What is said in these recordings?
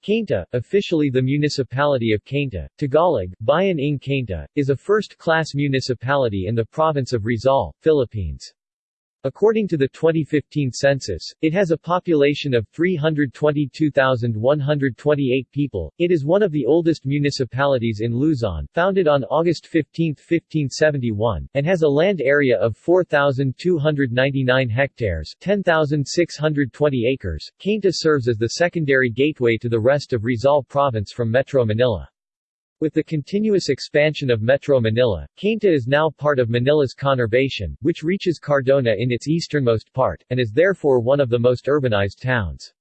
Cainta, officially the municipality of Cainta, Tagalog, Bayan ng Cainta, is a first-class municipality in the province of Rizal, Philippines. According to the 2015 census, it has a population of 322,128 people. It is one of the oldest municipalities in Luzon, founded on August 15, 1571, and has a land area of 4,299 hectares, 10,620 acres. Cainta serves as the secondary gateway to the rest of Rizal province from Metro Manila. With the continuous expansion of Metro Manila, Cainta is now part of Manila's conurbation, which reaches Cardona in its easternmost part, and is therefore one of the most urbanized towns.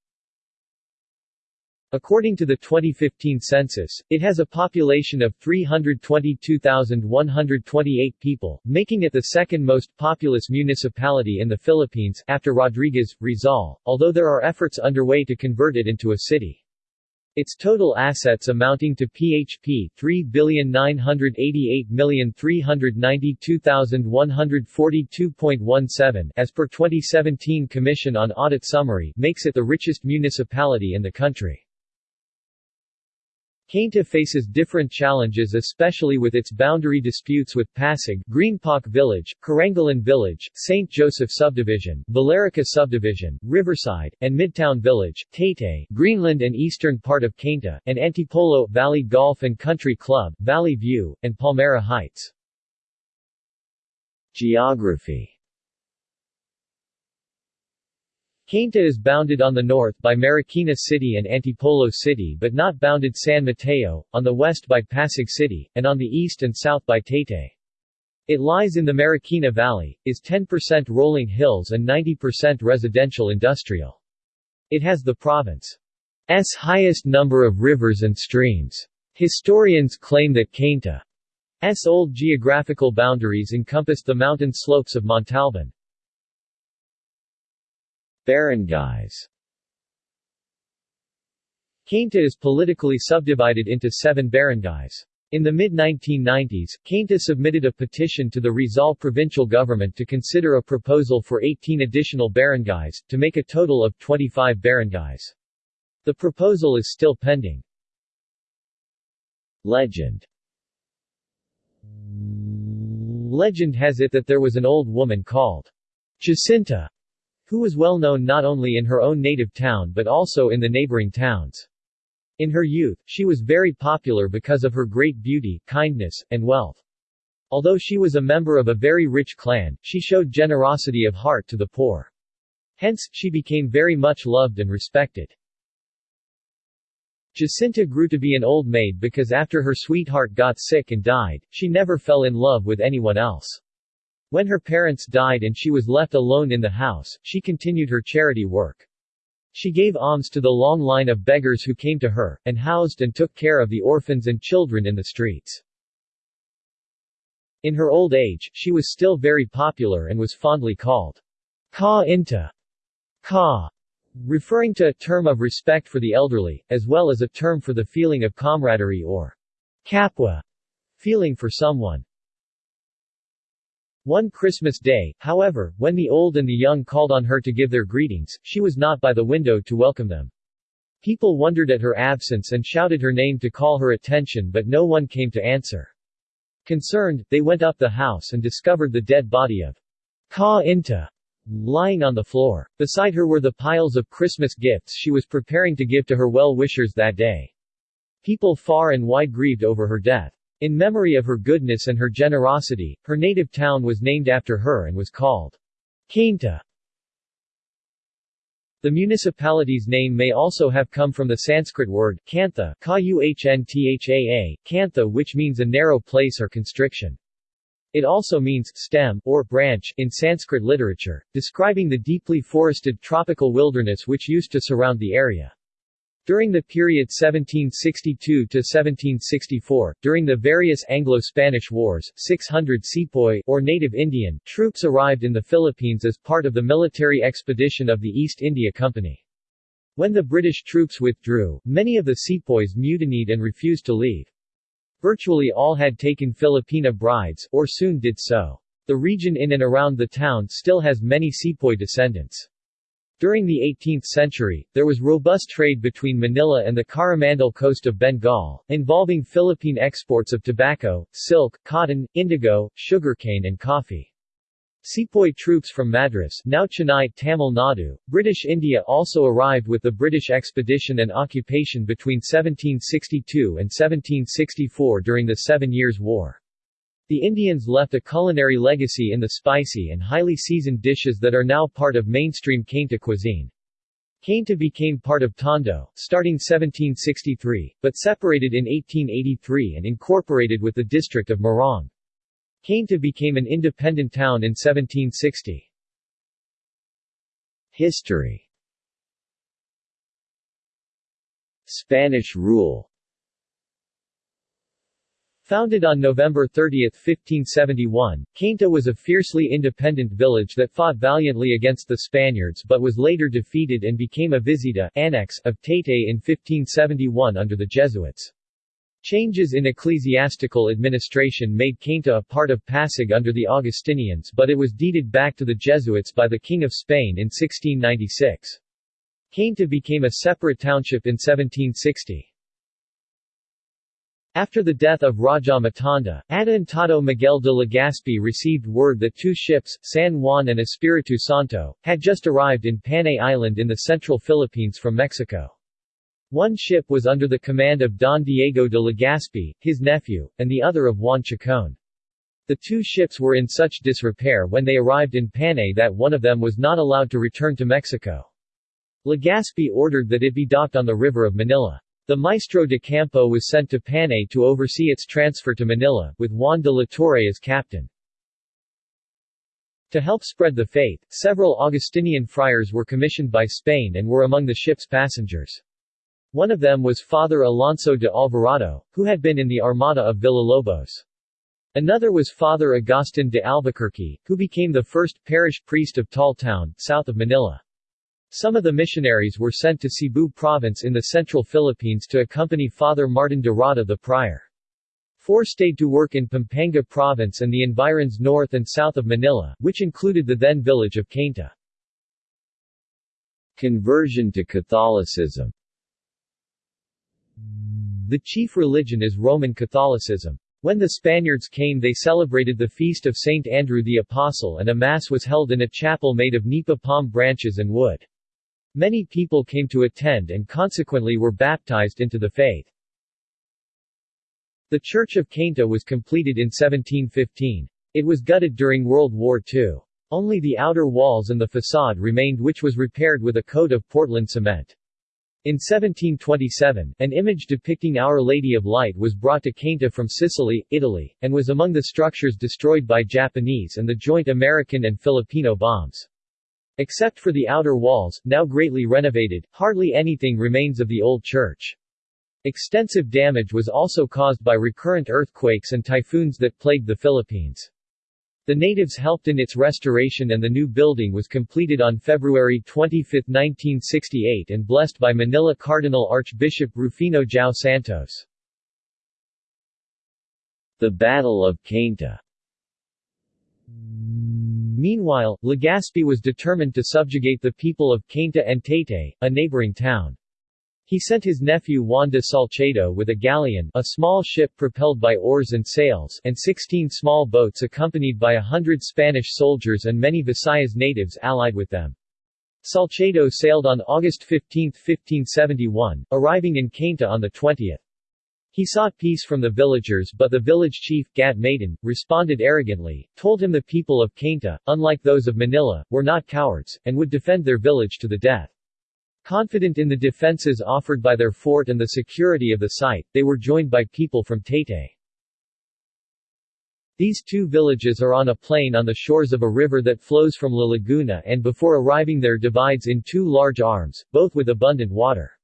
According to the 2015 census, it has a population of 322,128 people, making it the second most populous municipality in the Philippines, after Rodriguez, Rizal, although there are efforts underway to convert it into a city. Its total assets amounting to PHP 3,988,392,142.17 as per 2017 Commission on Audit Summary makes it the richest municipality in the country. Cainta faces different challenges especially with its boundary disputes with Pasig, Greenpark Village, Carangalan Village, St. Joseph Subdivision, Valerica Subdivision, Riverside, and Midtown Village, Taytay, Greenland and eastern part of Cainta, and Antipolo, Valley Golf and Country Club, Valley View, and Palmera Heights. Geography Cainta is bounded on the north by Marikina City and Antipolo City but not bounded San Mateo, on the west by Pasig City, and on the east and south by Taytay. It lies in the Marikina Valley, is 10% rolling hills and 90% residential industrial. It has the province's highest number of rivers and streams. Historians claim that Cainta's old geographical boundaries encompassed the mountain slopes of Montalban. Barangays Cainta is politically subdivided into seven barangays. In the mid-1990s, Cainta submitted a petition to the Rizal provincial government to consider a proposal for 18 additional barangays, to make a total of 25 barangays. The proposal is still pending. Legend Legend has it that there was an old woman called Jacinta who was well known not only in her own native town but also in the neighboring towns. In her youth, she was very popular because of her great beauty, kindness, and wealth. Although she was a member of a very rich clan, she showed generosity of heart to the poor. Hence, she became very much loved and respected. Jacinta grew to be an old maid because after her sweetheart got sick and died, she never fell in love with anyone else. When her parents died and she was left alone in the house, she continued her charity work. She gave alms to the long line of beggars who came to her, and housed and took care of the orphans and children in the streets. In her old age, she was still very popular and was fondly called Ka Inta, Ka, referring to a term of respect for the elderly, as well as a term for the feeling of camaraderie or kapwa, feeling for someone. One Christmas day, however, when the old and the young called on her to give their greetings, she was not by the window to welcome them. People wondered at her absence and shouted her name to call her attention but no one came to answer. Concerned, they went up the house and discovered the dead body of Ka Inta lying on the floor. Beside her were the piles of Christmas gifts she was preparing to give to her well-wishers that day. People far and wide grieved over her death. In memory of her goodness and her generosity, her native town was named after her and was called Cainta. The municipality's name may also have come from the Sanskrit word kantha, kantha which means a narrow place or constriction. It also means stem or branch in Sanskrit literature, describing the deeply forested tropical wilderness which used to surround the area. During the period 1762 to 1764, during the various Anglo-Spanish wars, 600 sepoy or native Indian troops arrived in the Philippines as part of the military expedition of the East India Company. When the British troops withdrew, many of the sepoys mutinied and refused to leave. Virtually all had taken Filipina brides, or soon did so. The region in and around the town still has many sepoy descendants. During the 18th century, there was robust trade between Manila and the Coromandel coast of Bengal, involving Philippine exports of tobacco, silk, cotton, indigo, sugarcane and coffee. Sepoy troops from Madras now Chennai, Tamil Nadu, British India also arrived with the British expedition and occupation between 1762 and 1764 during the Seven Years' War. The Indians left a culinary legacy in the spicy and highly seasoned dishes that are now part of mainstream Cainta cuisine. Cainta became part of Tondo, starting 1763, but separated in 1883 and incorporated with the district of Morong. Cainta became an independent town in 1760. History Spanish rule Founded on November 30, 1571, Cainta was a fiercely independent village that fought valiantly against the Spaniards but was later defeated and became a visita annex of Taytay in 1571 under the Jesuits. Changes in ecclesiastical administration made Cainta a part of Pasig under the Augustinians but it was deeded back to the Jesuits by the King of Spain in 1696. Cainta became a separate township in 1760. After the death of Raja Matanda, Adelantado Miguel de Legazpi received word that two ships, San Juan and Espiritu Santo, had just arrived in Panay Island in the central Philippines from Mexico. One ship was under the command of Don Diego de Legazpi, his nephew, and the other of Juan Chacon. The two ships were in such disrepair when they arrived in Panay that one of them was not allowed to return to Mexico. Legazpi ordered that it be docked on the river of Manila. The Maestro de Campo was sent to Panay to oversee its transfer to Manila, with Juan de la Torre as captain. To help spread the faith, several Augustinian friars were commissioned by Spain and were among the ship's passengers. One of them was Father Alonso de Alvarado, who had been in the Armada of Villalobos. Another was Father Agustin de Albuquerque, who became the first parish priest of Taal Town, south of Manila. Some of the missionaries were sent to Cebu province in the central Philippines to accompany Father Martin de Rada the prior. Four stayed to work in Pampanga province and the environs north and south of Manila, which included the then village of Cainta. Conversion to Catholicism the chief religion is Roman Catholicism. When the Spaniards came they celebrated the feast of Saint Andrew the Apostle and a mass was held in a chapel made of nipa palm branches and wood. Many people came to attend and consequently were baptized into the faith. The Church of Cainta was completed in 1715. It was gutted during World War II. Only the outer walls and the facade remained which was repaired with a coat of Portland cement. In 1727, an image depicting Our Lady of Light was brought to Cainta from Sicily, Italy, and was among the structures destroyed by Japanese and the joint American and Filipino bombs. Except for the outer walls, now greatly renovated, hardly anything remains of the old church. Extensive damage was also caused by recurrent earthquakes and typhoons that plagued the Philippines. The natives helped in its restoration and the new building was completed on February 25, 1968 and blessed by Manila Cardinal Archbishop Rufino Jiao Santos. The Battle of Cainta Meanwhile, Legazpi was determined to subjugate the people of Cainta and Taytay, a neighboring town. He sent his nephew Juan de Salcedo with a galley a small ship propelled by oars and sails and 16 small boats accompanied by a hundred Spanish soldiers and many Visayas natives allied with them. Salcedo sailed on August 15, 1571, arriving in Cainta on the 20th. He sought peace from the villagers but the village chief, Maiden, responded arrogantly, told him the people of Cainta, unlike those of Manila, were not cowards, and would defend their village to the death. Confident in the defenses offered by their fort and the security of the site, they were joined by people from Taytay. These two villages are on a plain on the shores of a river that flows from La Laguna and before arriving there divides in two large arms, both with abundant water.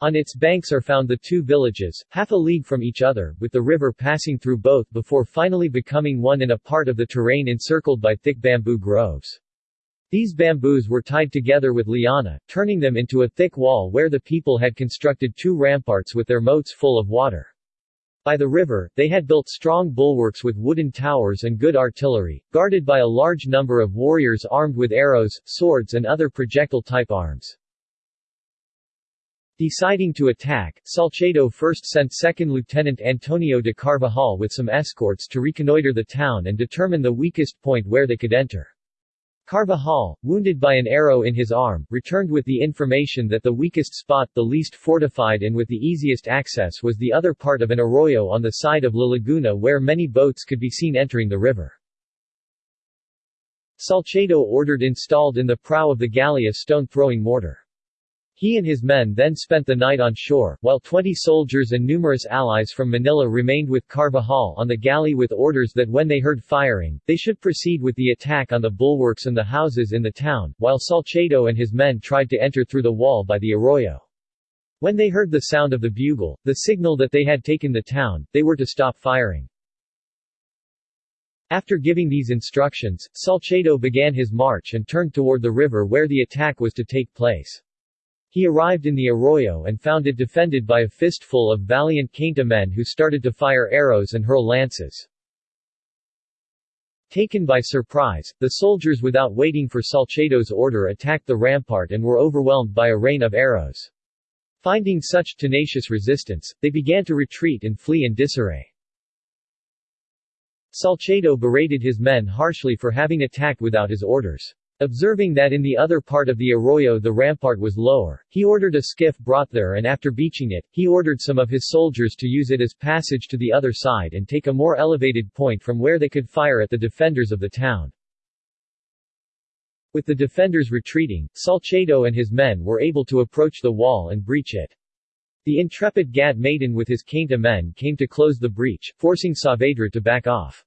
On its banks are found the two villages, half a league from each other, with the river passing through both before finally becoming one in a part of the terrain encircled by thick bamboo groves. These bamboos were tied together with liana, turning them into a thick wall where the people had constructed two ramparts with their moats full of water. By the river, they had built strong bulwarks with wooden towers and good artillery, guarded by a large number of warriors armed with arrows, swords and other projectile-type arms. Deciding to attack, Salcedo first sent 2nd Lieutenant Antonio de Carvajal with some escorts to reconnoiter the town and determine the weakest point where they could enter. Carvajal, wounded by an arrow in his arm, returned with the information that the weakest spot, the least fortified and with the easiest access was the other part of an arroyo on the side of La Laguna where many boats could be seen entering the river. Salcedo ordered installed in the prow of the galley a stone-throwing mortar. He and his men then spent the night on shore, while 20 soldiers and numerous allies from Manila remained with Carvajal on the galley with orders that when they heard firing, they should proceed with the attack on the bulwarks and the houses in the town, while Salcedo and his men tried to enter through the wall by the arroyo. When they heard the sound of the bugle, the signal that they had taken the town, they were to stop firing. After giving these instructions, Salcedo began his march and turned toward the river where the attack was to take place. He arrived in the arroyo and found it defended by a fistful of valiant Cainta men who started to fire arrows and hurl lances. Taken by surprise, the soldiers without waiting for Salcedo's order attacked the rampart and were overwhelmed by a rain of arrows. Finding such tenacious resistance, they began to retreat and flee in disarray. Salcedo berated his men harshly for having attacked without his orders. Observing that in the other part of the arroyo the rampart was lower, he ordered a skiff brought there and after beaching it, he ordered some of his soldiers to use it as passage to the other side and take a more elevated point from where they could fire at the defenders of the town. With the defenders retreating, Salcedo and his men were able to approach the wall and breach it. The intrepid Gat Maiden with his Cainta men came to close the breach, forcing Saavedra to back off.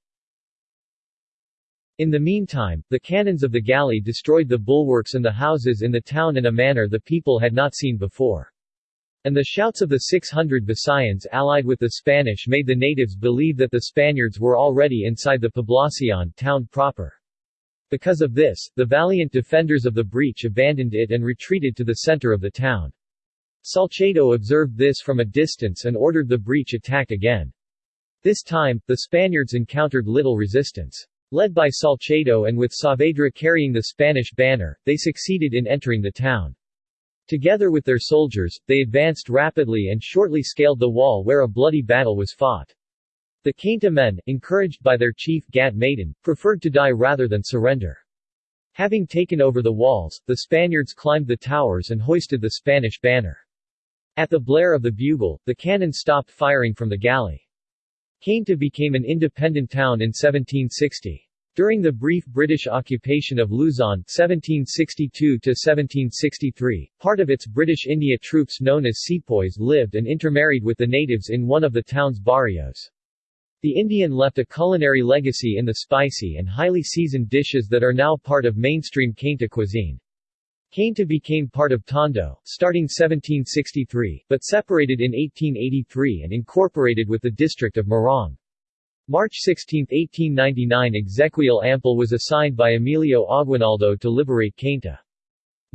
In the meantime, the cannons of the galley destroyed the bulwarks and the houses in the town in a manner the people had not seen before. And the shouts of the 600 Visayans allied with the Spanish made the natives believe that the Spaniards were already inside the Poblacion town proper. Because of this, the valiant defenders of the breach abandoned it and retreated to the center of the town. Salcedo observed this from a distance and ordered the breach attacked again. This time, the Spaniards encountered little resistance. Led by Salcedo and with Saavedra carrying the Spanish banner, they succeeded in entering the town. Together with their soldiers, they advanced rapidly and shortly scaled the wall where a bloody battle was fought. The Cainta men, encouraged by their chief Gat Maiden, preferred to die rather than surrender. Having taken over the walls, the Spaniards climbed the towers and hoisted the Spanish banner. At the blare of the bugle, the cannon stopped firing from the galley. Cainta became an independent town in 1760. During the brief British occupation of Luzon 1762–1763, part of its British India troops known as sepoys lived and intermarried with the natives in one of the town's barrios. The Indian left a culinary legacy in the spicy and highly seasoned dishes that are now part of mainstream Cainta cuisine. Cainta became part of Tondo, starting 1763, but separated in 1883 and incorporated with the district of Morong. March 16, 1899 Exequiel Ampil was assigned by Emilio Aguinaldo to liberate Cainta.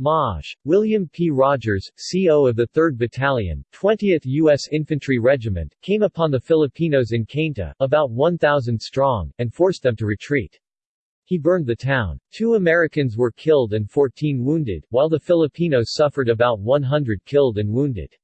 Maj. William P. Rogers, CO of the 3rd Battalion, 20th U.S. Infantry Regiment, came upon the Filipinos in Cainta, about 1,000 strong, and forced them to retreat. He burned the town. Two Americans were killed and 14 wounded, while the Filipinos suffered about 100 killed and wounded.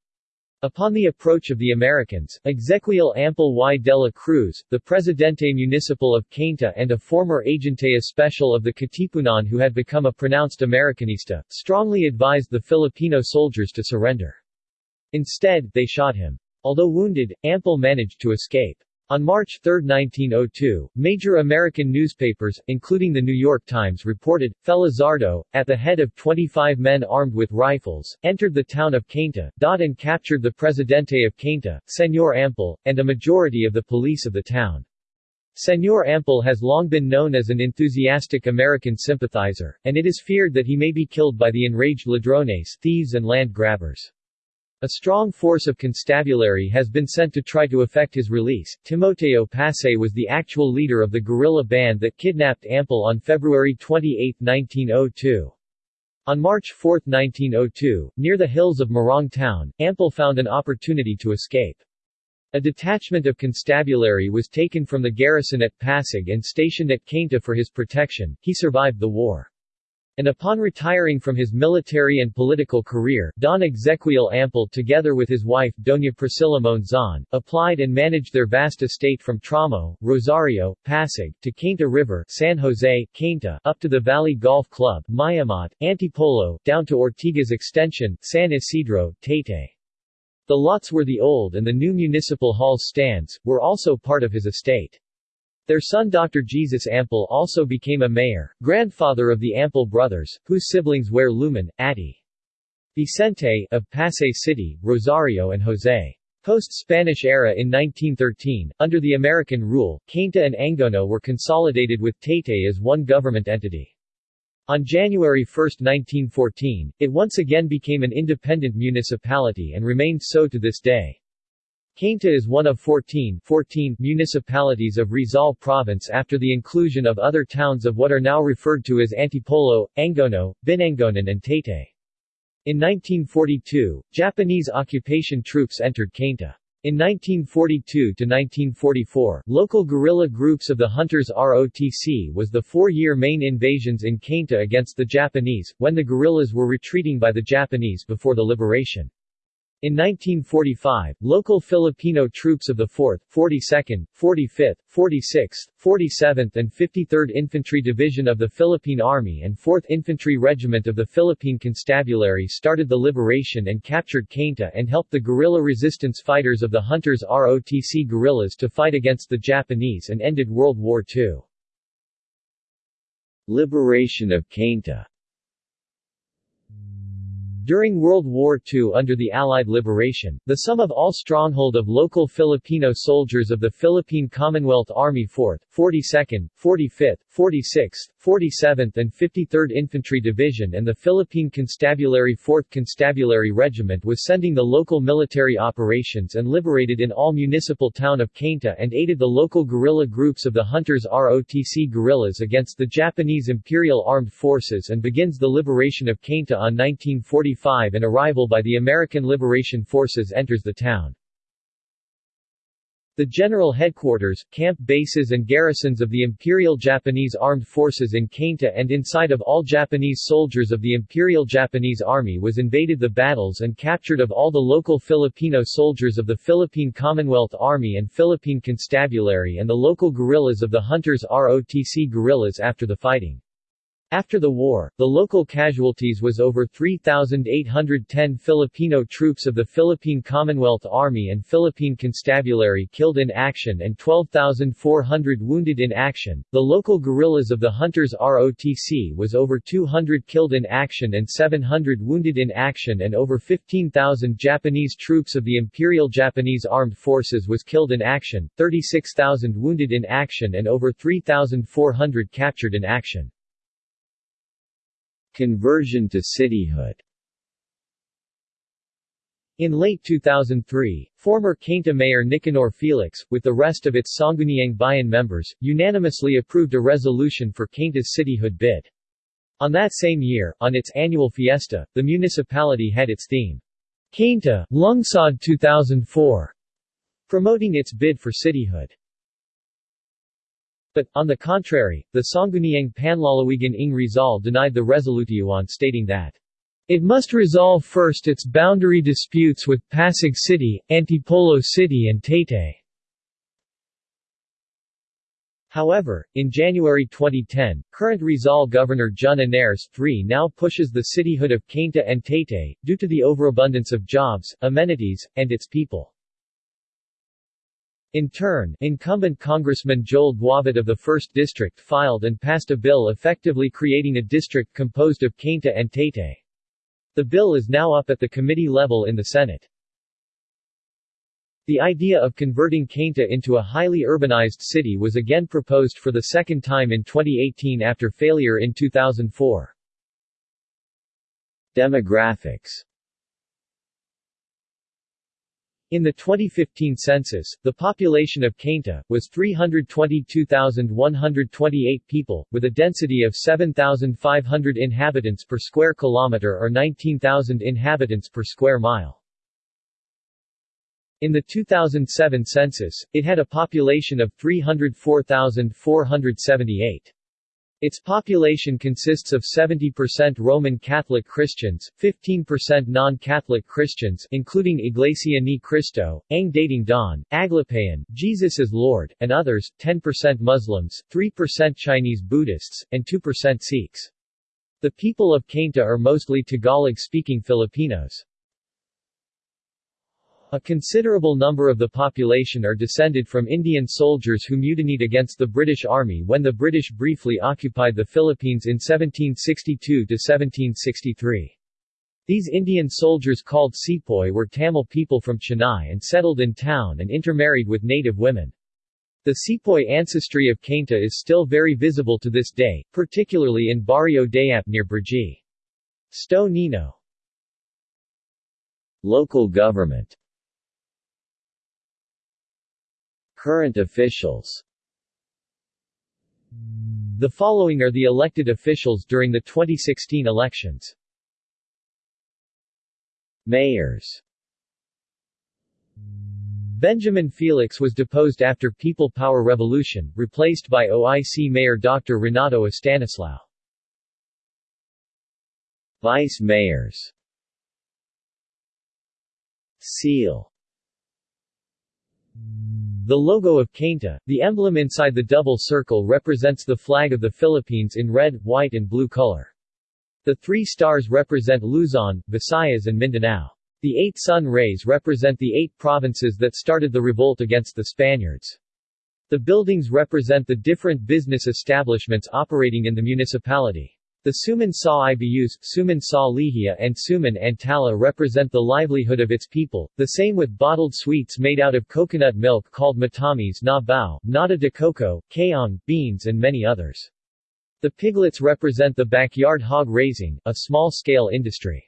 Upon the approach of the Americans, Exequiel Ampil y de la Cruz, the Presidente Municipal of Cainta and a former agente especial of the Katipunan who had become a pronounced Americanista, strongly advised the Filipino soldiers to surrender. Instead, they shot him. Although wounded, Ampil managed to escape. On March 3, 1902, major American newspapers, including the New York Times reported, Felizardo, at the head of 25 men armed with rifles, entered the town of Cainta, and captured the Presidente of Cainta, Senor Ampil, and a majority of the police of the town. Senor Ampil has long been known as an enthusiastic American sympathizer, and it is feared that he may be killed by the enraged ladrones thieves and land grabbers. A strong force of constabulary has been sent to try to effect his release. Timoteo Pasay was the actual leader of the guerrilla band that kidnapped Ampil on February 28, 1902. On March 4, 1902, near the hills of Morong Town, Ampil found an opportunity to escape. A detachment of constabulary was taken from the garrison at Pasig and stationed at Cainta for his protection. He survived the war. And upon retiring from his military and political career, Don Exequiel Ampil together with his wife Doña Priscilla Monzon, applied and managed their vast estate from Tramo, Rosario, Pasig, to Cainta River San Jose, Cainta, up to the Valley Golf Club, Mayamot, Antipolo, down to Ortigas Extension, San Isidro, Taytay. The lots where the old and the new municipal hall stands, were also part of his estate. Their son Dr. Jesus Ampil also became a mayor, grandfather of the Ampil brothers, whose siblings were Lumen, Atti. Vicente, of Pasay City, Rosario and Jose. Post-Spanish era in 1913, under the American rule, Cainta and Angono were consolidated with Taytay as one government entity. On January 1, 1914, it once again became an independent municipality and remained so to this day. Cainta is one of 14, 14 municipalities of Rizal Province after the inclusion of other towns of what are now referred to as Antipolo, Angono, Binangonan and Taytay. In 1942, Japanese occupation troops entered Cainta. In 1942–1944, local guerrilla groups of the Hunters ROTC was the four-year main invasions in Cainta against the Japanese, when the guerrillas were retreating by the Japanese before the liberation. In 1945, local Filipino troops of the 4th, 42nd, 45th, 46th, 47th and 53rd Infantry Division of the Philippine Army and 4th Infantry Regiment of the Philippine Constabulary started the liberation and captured Cainta and helped the guerrilla resistance fighters of the Hunters ROTC guerrillas to fight against the Japanese and ended World War II. Liberation of Cainta during World War II under the Allied liberation, the sum of all stronghold of local Filipino soldiers of the Philippine Commonwealth Army 4th, 42nd, 45th, 46th, 47th and 53rd Infantry Division and the Philippine Constabulary 4th Constabulary Regiment was sending the local military operations and liberated in all municipal town of Cainta and aided the local guerrilla groups of the Hunters ROTC guerrillas against the Japanese Imperial Armed Forces and begins the liberation of Cainta on 1945 and arrival by the American Liberation Forces enters the town. The general headquarters, camp bases and garrisons of the Imperial Japanese Armed Forces in Cainta and inside of all Japanese soldiers of the Imperial Japanese Army was invaded the battles and captured of all the local Filipino soldiers of the Philippine Commonwealth Army and Philippine Constabulary and the local guerrillas of the Hunters ROTC guerrillas after the fighting. After the war, the local casualties was over 3,810 Filipino troops of the Philippine Commonwealth Army and Philippine Constabulary killed in action and 12,400 wounded in action. The local guerrillas of the Hunters ROTC was over 200 killed in action and 700 wounded in action and over 15,000 Japanese troops of the Imperial Japanese Armed Forces was killed in action, 36,000 wounded in action and over 3,400 captured in action. Conversion to cityhood in late 2003, former Cainta Mayor Nicanor Felix, with the rest of its Sangguniang Bayan members, unanimously approved a resolution for Cainta's cityhood bid. On that same year, on its annual fiesta, the municipality had its theme, Cainta, Lungsod 2004, promoting its bid for cityhood. But, on the contrary, the Sangguniang Panlalawigan ng Rizal denied the Resolution stating that it must resolve first its boundary disputes with Pasig City, Antipolo City and Taytay. However, in January 2010, current Rizal Governor Jun Ynares III now pushes the cityhood of Cainta and Taytay, due to the overabundance of jobs, amenities, and its people. In turn, incumbent Congressman Joel Duavit of the 1st District filed and passed a bill effectively creating a district composed of Cainta and Taytay. The bill is now up at the committee level in the Senate. The idea of converting Cainta into a highly urbanized city was again proposed for the second time in 2018 after failure in 2004. Demographics in the 2015 census, the population of Cainta, was 322,128 people, with a density of 7,500 inhabitants per square kilometer or 19,000 inhabitants per square mile. In the 2007 census, it had a population of 304,478. Its population consists of 70% Roman Catholic Christians, 15% non-Catholic Christians including Iglesia Ni Cristo, Ang Dating Daan, Aglipayan, Jesus is Lord, and others, 10% Muslims, 3% Chinese Buddhists, and 2% Sikhs. The people of Cainta are mostly Tagalog-speaking Filipinos. A considerable number of the population are descended from Indian soldiers who mutinied against the British Army when the British briefly occupied the Philippines in 1762–1763. These Indian soldiers called sepoy were Tamil people from Chennai and settled in town and intermarried with native women. The sepoy ancestry of Cainta is still very visible to this day, particularly in Barrio Dayap near Brgy. Sto Nino Local government Current officials The following are the elected officials during the 2016 elections. Mayors Benjamin Felix was deposed after People Power Revolution, replaced by OIC Mayor Dr. Renato Estanislao. Vice Mayors Seal the logo of Cainta, the emblem inside the double circle represents the flag of the Philippines in red, white and blue color. The three stars represent Luzon, Visayas and Mindanao. The eight sun rays represent the eight provinces that started the revolt against the Spaniards. The buildings represent the different business establishments operating in the municipality. The Suman Sa Ibus, Suman Sa Lihia and Suman Antala represent the livelihood of its people, the same with bottled sweets made out of coconut milk called matamis na bao, nata de coco, kaong, beans and many others. The piglets represent the backyard hog raising, a small-scale industry.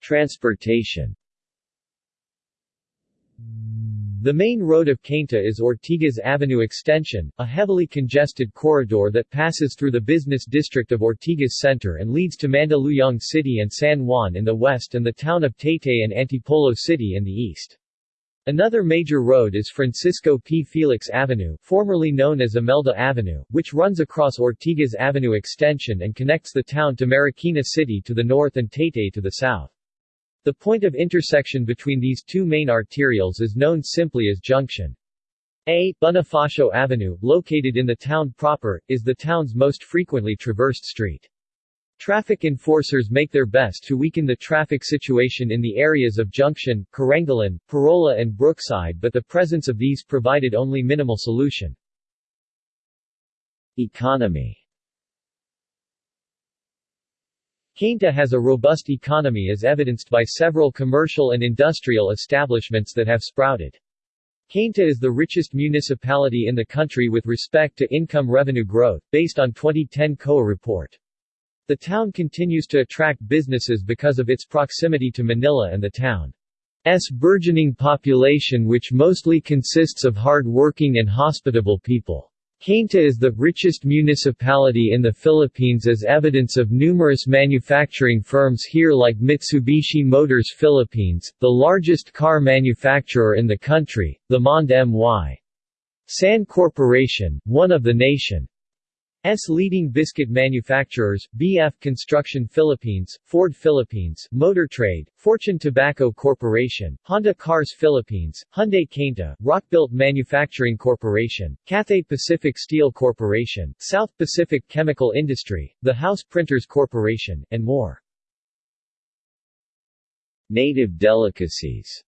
Transportation the main road of Cainta is Ortigas Avenue Extension, a heavily congested corridor that passes through the business district of Ortigas Center and leads to Mandaluyong City and San Juan in the west and the town of Taytay and Antipolo City in the east. Another major road is Francisco P. Felix Avenue formerly known as Imelda Avenue, which runs across Ortigas Avenue Extension and connects the town to Marikina City to the north and Taytay to the south. The point of intersection between these two main arterials is known simply as Junction. A. Bonifacio Avenue, located in the town proper, is the town's most frequently traversed street. Traffic enforcers make their best to weaken the traffic situation in the areas of Junction, Carangalan, Parola and Brookside but the presence of these provided only minimal solution. Economy Cainta has a robust economy as evidenced by several commercial and industrial establishments that have sprouted. Cainta is the richest municipality in the country with respect to income revenue growth, based on 2010 COA report. The town continues to attract businesses because of its proximity to Manila and the town's burgeoning population which mostly consists of hard-working and hospitable people. Cainta is the richest municipality in the Philippines as evidence of numerous manufacturing firms here like Mitsubishi Motors Philippines, the largest car manufacturer in the country, the Monde My. San Corporation, one of the nation. S leading biscuit manufacturers, BF Construction Philippines, Ford Philippines, Motor Trade, Fortune Tobacco Corporation, Honda Cars Philippines, Hyundai Cainta, Rockbuilt Manufacturing Corporation, Cathay Pacific Steel Corporation, South Pacific Chemical Industry, The House Printers Corporation, and more. Native delicacies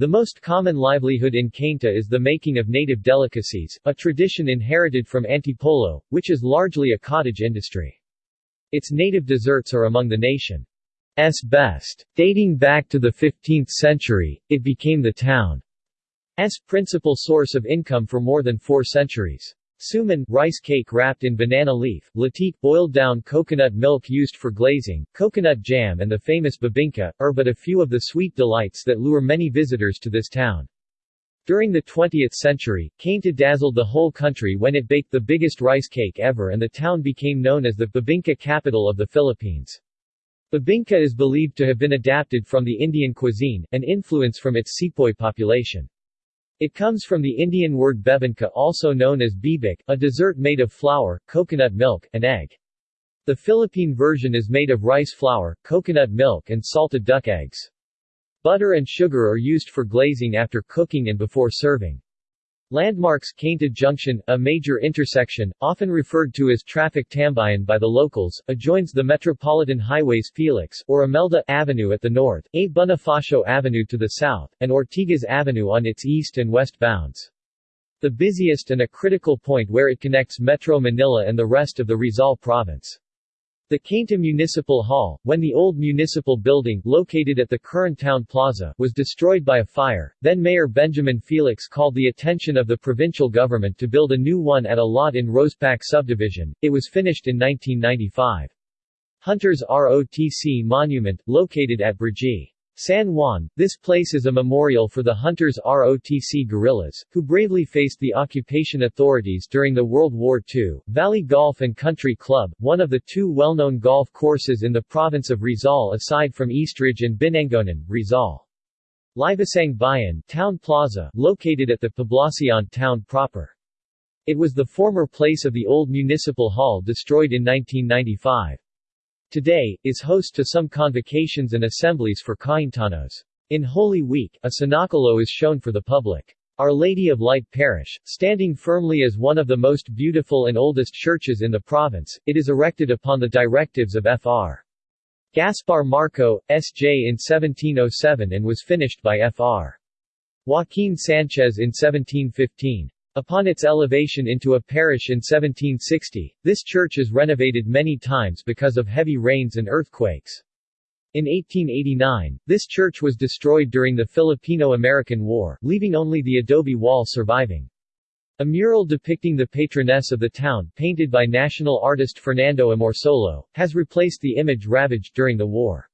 the most common livelihood in Cainta is the making of native delicacies, a tradition inherited from Antipolo, which is largely a cottage industry. Its native desserts are among the nation's best. Dating back to the 15th century, it became the town's principal source of income for more than four centuries. Suman rice cake wrapped in banana leaf, latik boiled down coconut milk used for glazing, coconut jam and the famous bibingka, are but a few of the sweet delights that lure many visitors to this town. During the 20th century, Cainta dazzled the whole country when it baked the biggest rice cake ever and the town became known as the bibingka capital of the Philippines. Bibingka is believed to have been adapted from the Indian cuisine, an influence from its sepoy population. It comes from the Indian word bebinka also known as bibik, a dessert made of flour, coconut milk, and egg. The Philippine version is made of rice flour, coconut milk and salted duck eggs. Butter and sugar are used for glazing after cooking and before serving. Landmarks Cainta Junction, a major intersection, often referred to as Traffic Tambayan by the locals, adjoins the Metropolitan Highways Felix, or Imelda, Avenue at the north, A. Bonifacio Avenue to the south, and Ortigas Avenue on its east and west bounds. The busiest and a critical point where it connects Metro Manila and the rest of the Rizal province. The Cainta Municipal Hall, when the old municipal building, located at the current town plaza, was destroyed by a fire, then Mayor Benjamin Felix called the attention of the provincial government to build a new one at a lot in Rosepac subdivision. It was finished in 1995. Hunter's ROTC Monument, located at Brgy. San Juan, this place is a memorial for the Hunters ROTC guerrillas, who bravely faced the occupation authorities during the World War II. Valley Golf and Country Club, one of the two well-known golf courses in the province of Rizal aside from Eastridge and Binangonan, Rizal. Liwasang Bayan Town Plaza, located at the Poblacion town proper. It was the former place of the old municipal hall destroyed in 1995. Today, is host to some convocations and assemblies for Caintanos. In Holy Week, a Cenacolo is shown for the public. Our Lady of Light Parish, standing firmly as one of the most beautiful and oldest churches in the province, it is erected upon the directives of Fr. Gaspar Marco, S.J. in 1707 and was finished by Fr. Joaquin Sanchez in 1715. Upon its elevation into a parish in 1760, this church is renovated many times because of heavy rains and earthquakes. In 1889, this church was destroyed during the Filipino-American War, leaving only the adobe wall surviving. A mural depicting the patroness of the town, painted by national artist Fernando Amorsolo, has replaced the image ravaged during the war.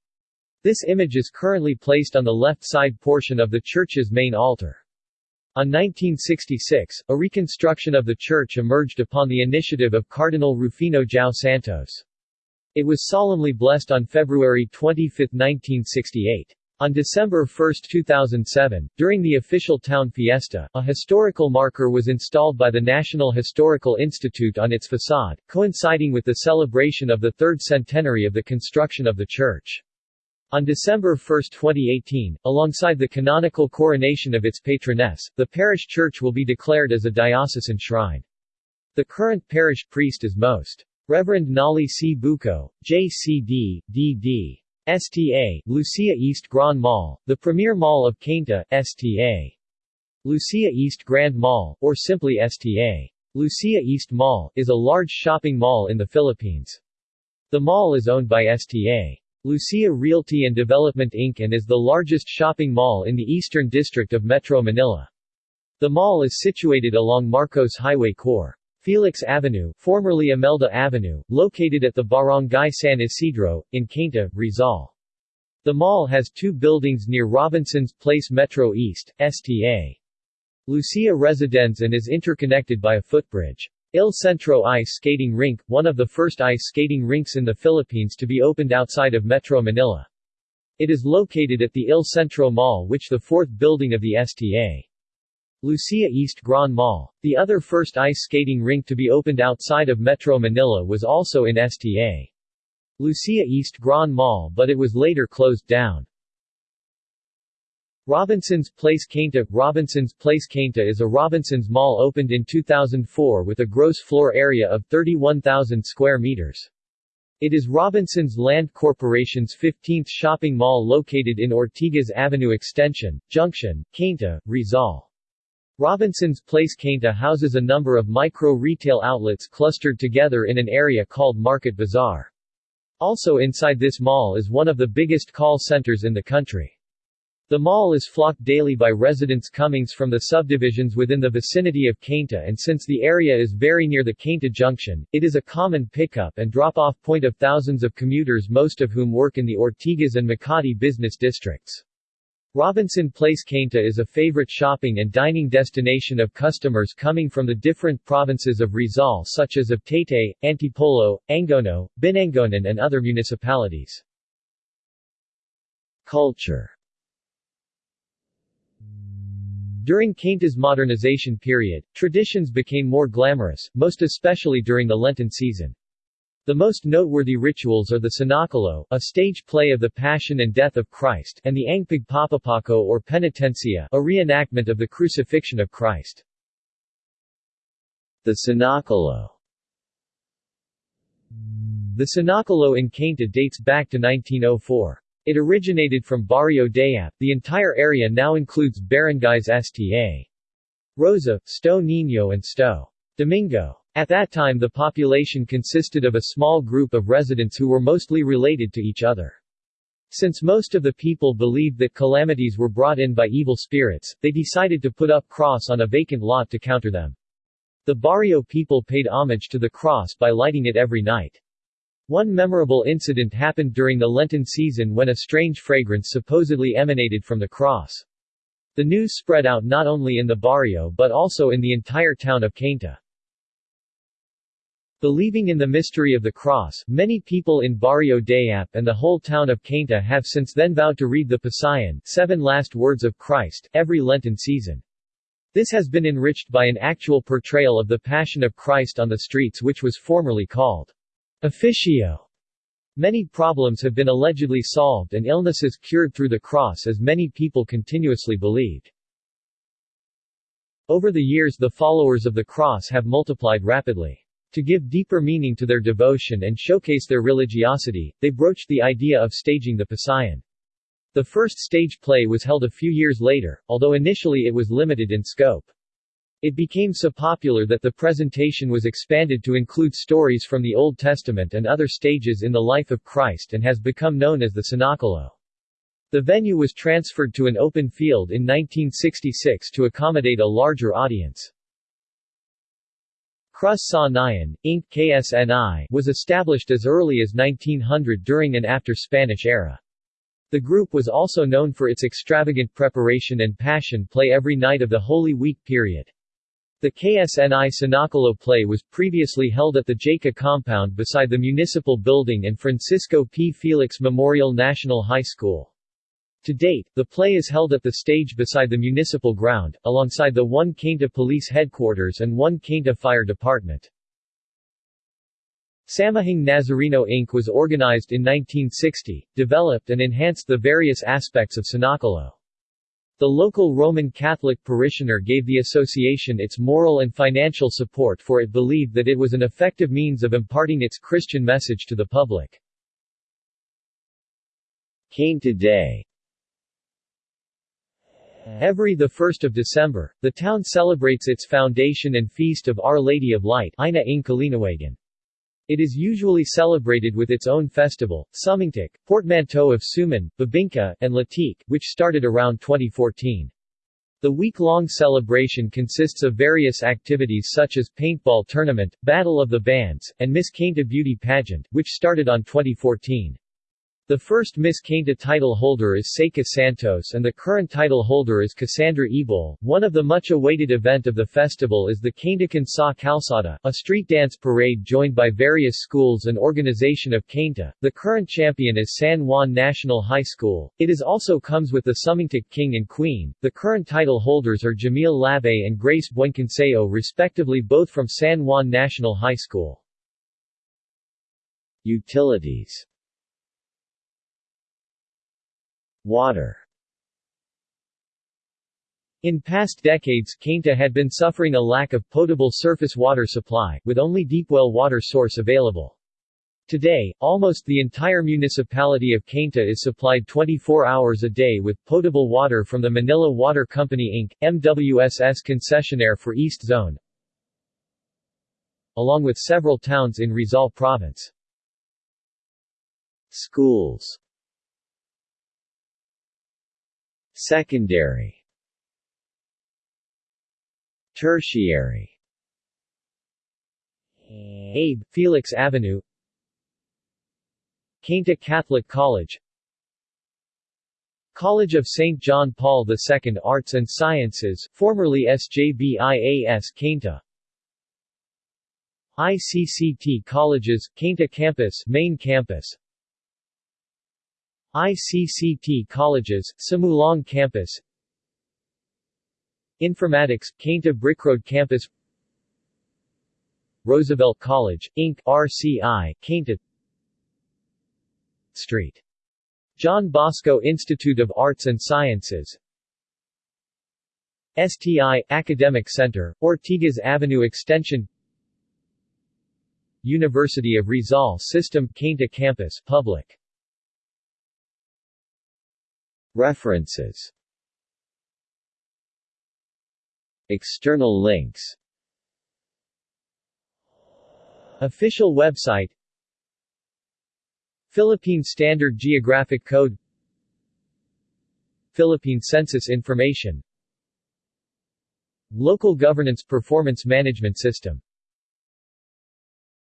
This image is currently placed on the left side portion of the church's main altar. On 1966, a reconstruction of the church emerged upon the initiative of Cardinal Rufino Jiao Santos. It was solemnly blessed on February 25, 1968. On December 1, 2007, during the official town fiesta, a historical marker was installed by the National Historical Institute on its facade, coinciding with the celebration of the third centenary of the construction of the church. On December 1, 2018, alongside the canonical coronation of its patroness, the parish church will be declared as a diocesan shrine. The current parish priest is Most. Reverend Nolly C. Buco, J.C.D., D.D. STA, Lucia East Grand Mall, the premier mall of Cainta, STA. Lucia East Grand Mall, or simply STA. Lucia East Mall, is a large shopping mall in the Philippines. The mall is owned by STA. Lucia Realty and Development Inc. and is the largest shopping mall in the eastern district of Metro Manila. The mall is situated along Marcos Highway Core. Felix Avenue, formerly Imelda Avenue, located at the Barangay San Isidro, in Cainta, Rizal. The mall has two buildings near Robinson's Place Metro East, STA. Lucia Residence and is interconnected by a footbridge. Il Centro Ice Skating Rink, one of the first ice skating rinks in the Philippines to be opened outside of Metro Manila. It is located at the Il Centro Mall which the fourth building of the STA. Lucia East Grand Mall. The other first ice skating rink to be opened outside of Metro Manila was also in STA. Lucia East Grand Mall but it was later closed down. Robinson's Place Cainta Robinson's Place Cainta is a Robinson's Mall opened in 2004 with a gross floor area of 31,000 square meters. It is Robinson's Land Corporation's 15th shopping mall located in Ortigas Avenue Extension, Junction, Cainta, Rizal. Robinson's Place Cainta houses a number of micro-retail outlets clustered together in an area called Market Bazaar. Also inside this mall is one of the biggest call centers in the country. The mall is flocked daily by residents comings from the subdivisions within the vicinity of Cainta and since the area is very near the Cainta Junction, it is a common pickup and drop-off point of thousands of commuters most of whom work in the Ortigas and Makati business districts. Robinson Place Cainta is a favorite shopping and dining destination of customers coming from the different provinces of Rizal such as of Taytay, Antipolo, Angono, Binangonan and other municipalities. Culture During Cainta's modernization period, traditions became more glamorous, most especially during the Lenten season. The most noteworthy rituals are the Sinakalo, a stage play of the Passion and Death of Christ, and the Ang Pagpapako or Penitencia, a reenactment of the crucifixion of Christ. The Sinakalo The Sinakalo in Cainta dates back to 1904. It originated from Barrio Dayap. The entire area now includes barangays Sta. Rosa, Sto Niño and Sto. Domingo. At that time the population consisted of a small group of residents who were mostly related to each other. Since most of the people believed that calamities were brought in by evil spirits, they decided to put up cross on a vacant lot to counter them. The barrio people paid homage to the cross by lighting it every night. One memorable incident happened during the Lenten season when a strange fragrance supposedly emanated from the cross. The news spread out not only in the barrio but also in the entire town of Cainta. Believing in the mystery of the cross, many people in Barrio Dayap and the whole town of Cainta have since then vowed to read the Pasyon seven last words of Christ, every Lenten season. This has been enriched by an actual portrayal of the Passion of Christ on the streets which was formerly called officio. Many problems have been allegedly solved and illnesses cured through the cross as many people continuously believed. Over the years the followers of the cross have multiplied rapidly. To give deeper meaning to their devotion and showcase their religiosity, they broached the idea of staging the Pasyon. The first stage play was held a few years later, although initially it was limited in scope. It became so popular that the presentation was expanded to include stories from the Old Testament and other stages in the life of Christ and has become known as the Senakulo. The venue was transferred to an open field in 1966 to accommodate a larger audience. Krus Sa Nayon, Inc. KSNI, was established as early as 1900 during and after Spanish era. The group was also known for its extravagant preparation and passion play every night of the Holy Week period. The KSNI Senakulo play was previously held at the JACA compound beside the municipal building and Francisco P. Felix Memorial National High School. To date, the play is held at the stage beside the municipal ground, alongside the 1 Cainta Police Headquarters and 1 Cainta Fire Department. Samahang Nazareno Inc. was organized in 1960, developed and enhanced the various aspects of Senakulo. The local Roman Catholic parishioner gave the association its moral and financial support for it believed that it was an effective means of imparting its Christian message to the public. Cainta Day Every 1 December, the town celebrates its foundation and feast of Our Lady of Light Ina ng Kaliwanagan. It is usually celebrated with its own festival, Sumingtik, portmanteau of Suman, Bibingka, and Latik, which started around 2014. The week-long celebration consists of various activities such as paintball tournament, Battle of the Bands, and Miss Cainta Beauty Pageant, which started on 2014. The first Miss Cainta title holder is Seika Santos and the current title holder is Cassandra Ebol. One of the much awaited event of the festival is the Caintacan Sa Calzada, a street dance parade joined by various schools and organization of Cainta. The current champion is San Juan National High School. It is also comes with the Sumingtik King and Queen. The current title holders are Jamil Labe and Grace Buencanseo respectively both from San Juan National High School. Utilities Water in past decades, Cainta had been suffering a lack of potable surface water supply, with only deepwell water source available. Today, almost the entire municipality of Cainta is supplied 24 hours a day with potable water from the Manila Water Company Inc., MWSS concessionaire for East Zone, along with several towns in Rizal Province. Schools Secondary Tertiary Abe, Felix Avenue Cainta Catholic College College of St. John Paul II Arts and Sciences, formerly SJBIAS Cainta ICCT Colleges, Cainta Campus Main Campus ICCT Colleges, Simulong Campus. Informatics, Cainta Brickroad Campus. Roosevelt College, Inc., RCI, Cainta Street. John Bosco Institute of Arts and Sciences. STI, Academic Center, Ortigas Avenue Extension. University of Rizal System, Cainta Campus, Public References. External links. Official website. Philippine Standard Geographic Code. Philippine Census Information. Local Governance Performance Management System